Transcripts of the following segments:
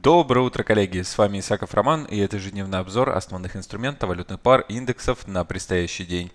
Доброе утро, коллеги! С вами Исаков Роман и это ежедневный обзор основных инструментов, валютных пар, индексов на предстоящий день.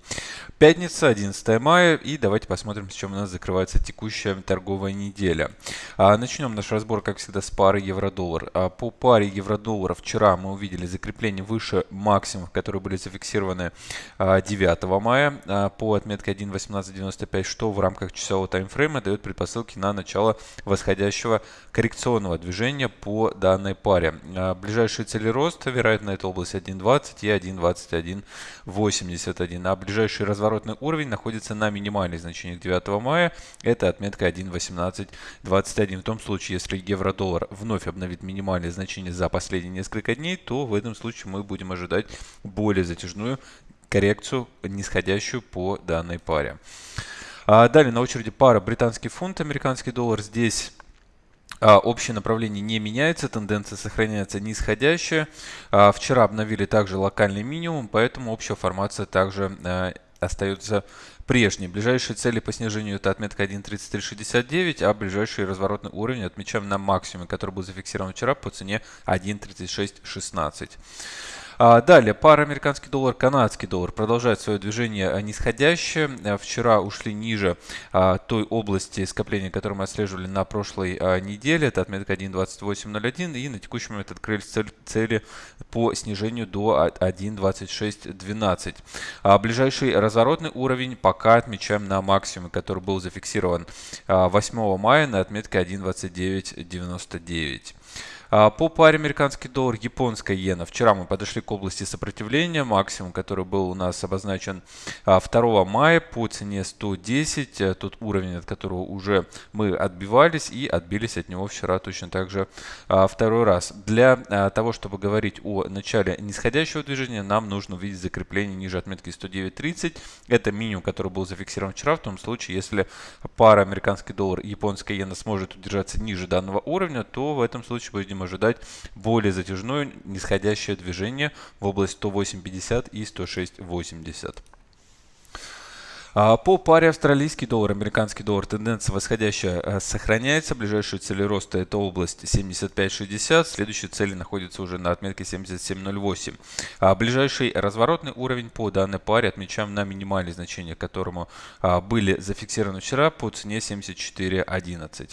Пятница, 11 мая и давайте посмотрим, с чем у нас закрывается текущая торговая неделя. А, начнем наш разбор, как всегда, с пары евро-доллар. А, по паре евро-доллара вчера мы увидели закрепление выше максимумов, которые были зафиксированы а, 9 мая а, по отметке 1.1895, что в рамках часового таймфрейма дает предпосылки на начало восходящего коррекционного движения по данному данной паре. А, ближайшие цели роста, вероятно, это область 1.20 и 1.2181. А ближайший разворотный уровень находится на минимальных значениях 9 мая. Это отметка 1.1821. В том случае, если евро-доллар вновь обновит минимальные значения за последние несколько дней, то в этом случае мы будем ожидать более затяжную коррекцию, нисходящую по данной паре. А далее на очереди пара британский фунт, американский доллар. Здесь общее направление не меняется, тенденция сохраняется нисходящая. А, вчера обновили также локальный минимум, поэтому общая формация также а, остается прежней. Ближайшие цели по снижению это отметка 1.3369, а ближайший разворотный уровень отмечаем на максимуме, который был зафиксирован вчера по цене 1.3616. А, далее, пара американский доллар, канадский доллар продолжает свое движение нисходящее. А, вчера ушли ниже а, той области скопления, которую мы отслеживали на прошлой неделе. Это отметка 1.2801 и на текущий момент открылись цели по снижению до 1.2612. Ближайший разворотный уровень пока отмечаем на максимуме, который был зафиксирован 8 мая на отметке 1.2999. А, по паре американский доллар, японская иена. Вчера мы подошли к области сопротивления. Максимум, который был у нас обозначен 2 а, мая по цене 110. Э, тот уровень, от которого уже мы отбивались и отбились от него вчера точно так же а, второй раз. Для того, чтобы говорить о начале нисходящего движения, нам нужно увидеть закрепление ниже отметки 109.30. Это минимум, который был зафиксирован вчера. В том случае, если пара американский доллар и японская иена сможет удержаться ниже данного уровня, то в этом случае будем ожидать более затяжное нисходящее движение в область 108.50 и 106.80. А, по паре австралийский доллар, американский доллар тенденция восходящая э, сохраняется. Ближайшие цели роста это область 75.60. Следующие цели находятся уже на отметке 77.08. А ближайший разворотный уровень по данной паре отмечаем на минимальные значения, которому а, были зафиксированы вчера по цене 74.11.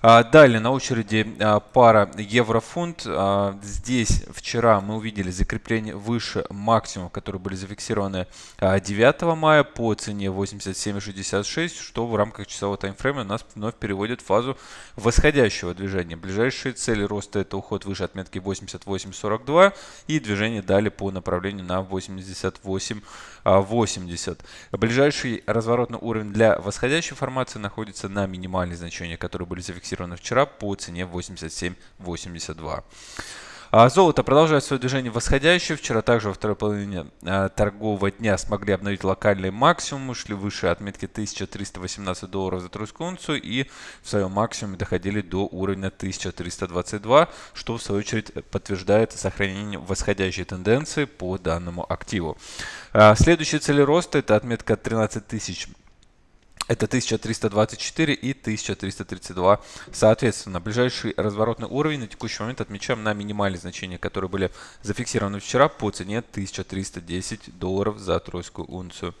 А, далее на очереди а, пара евро-фунт. А, здесь вчера мы увидели закрепление выше максимумов, которые были зафиксированы 9 мая по цене 87.66, что в рамках часового таймфрейма нас вновь переводит в фазу восходящего движения. Ближайшие цели роста это уход выше отметки 88.42 и движение далее по направлению на 88.80. Ближайший разворотный уровень для восходящей формации находится на минимальные значения, которые были зафиксированы зафиксировано вчера по цене 87.82. А золото продолжает свое движение восходящее. Вчера также во второй половине а, торгового дня смогли обновить локальный максимум, шли выше отметки 1318 долларов за тройскую унцию и в своем максимуме доходили до уровня 1322, что в свою очередь подтверждает сохранение восходящей тенденции по данному активу. А, следующие цели роста это отметка 13 тысяч это 1324 и 1332 соответственно. Ближайший разворотный уровень на текущий момент отмечаем на минимальные значения, которые были зафиксированы вчера по цене 1310 долларов за тройскую унцию.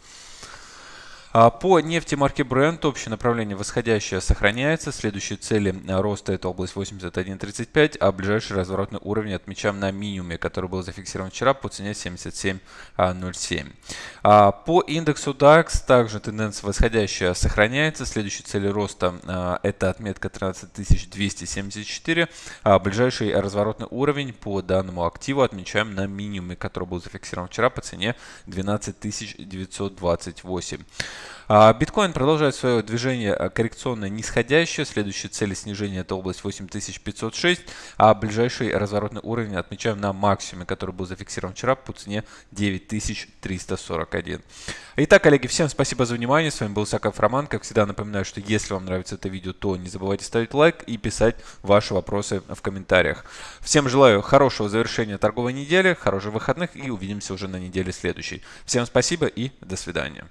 А, по нефти марки Brent общее направление восходящее сохраняется. Следующие цели а, роста это область 81.35, а ближайший разворотный уровень отмечаем на минимуме, который был зафиксирован вчера по цене 77.07. А, по индексу DAX также тенденция восходящая сохраняется. Следующие цели роста это отметка 13274, а ближайший разворотный уровень по данному активу отмечаем на минимуме, который был зафиксирован вчера по цене 12928. А, биткоин продолжает свое движение а, коррекционное нисходящее. Следующая цель снижения это область 8506, а ближайший разворотный уровень отмечаем на максимуме, который был зафиксирован вчера по цене 9341. Итак, коллеги, всем спасибо за внимание. С вами был Саков Роман. Как всегда напоминаю, что если вам нравится это видео, то не забывайте ставить лайк и писать ваши вопросы в комментариях. Всем желаю хорошего завершения торговой недели, хороших выходных и увидимся уже на неделе следующей. Всем спасибо и до свидания.